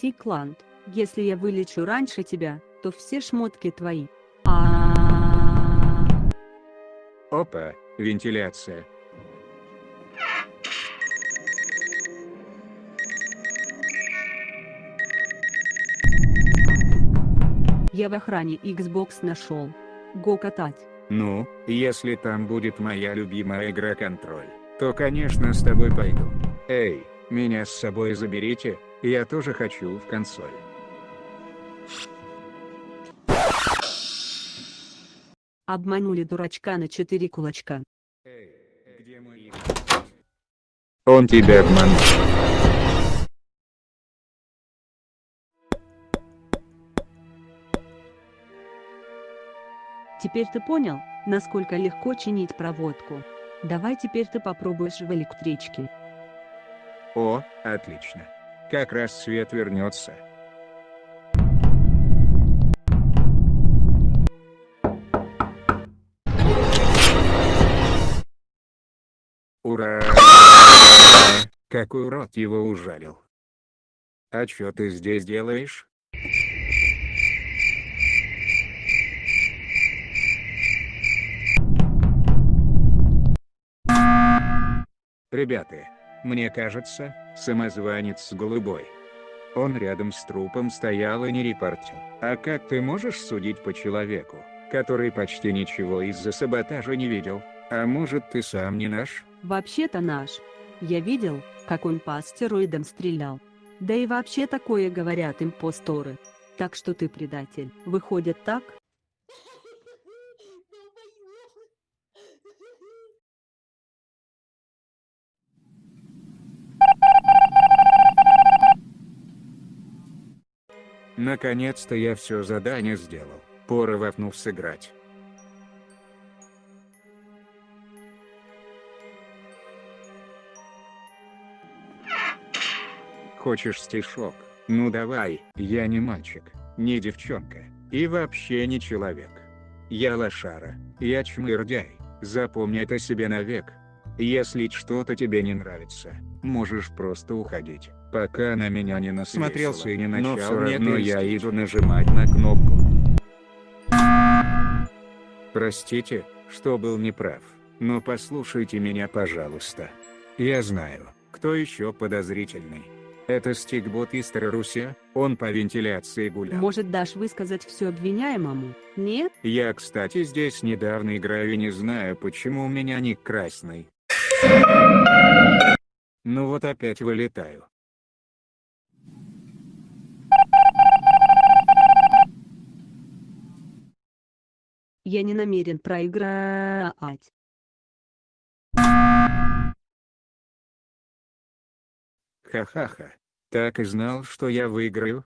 Прости, Клант, если я вылечу раньше тебя, то все шмотки твои. Опа, вентиляция. Я в охране Xbox нашел. Го катать. Ну, если там будет моя любимая игра контроль, то конечно с тобой пойду. Эй, меня с собой заберите, я тоже хочу в консоль. Обманули дурачка на четыре кулачка. Эй, где мои... Он тебя обманул. Теперь ты понял, насколько легко чинить проводку. Давай теперь ты попробуешь в электричке. О, отлично. Как раз свет вернется. Ура! Какой урод его ужалил. А чё ты здесь делаешь? Ребята, мне кажется, самозванец голубой. Он рядом с трупом стоял и не репортил. А как ты можешь судить по человеку, который почти ничего из-за саботажа не видел? А может ты сам не наш? Вообще-то наш. Я видел, как он по астероидам стрелял. Да и вообще такое говорят импосторы. Так что ты предатель. Выходит так? Наконец-то я все задание сделал. Пора вафнув сыграть. Хочешь стишок? Ну давай, я не мальчик, не девчонка, и вообще не человек. Я лошара, я чмырдяй, запомни это себе навек. Если что-то тебе не нравится, можешь просто уходить, пока на меня не насмотрелся и не начал, но все равно я иду нажимать на кнопку. Простите, что был неправ, но послушайте меня пожалуйста. Я знаю, кто еще подозрительный. Это стикбот из Тараруся, он по вентиляции гулял. Может дашь высказать все обвиняемому? Нет? Я кстати здесь недавно играю и не знаю почему у меня ник красный. Ну вот опять вылетаю. Я не намерен проиграть. Ха-ха-ха. Так и знал, что я выиграю.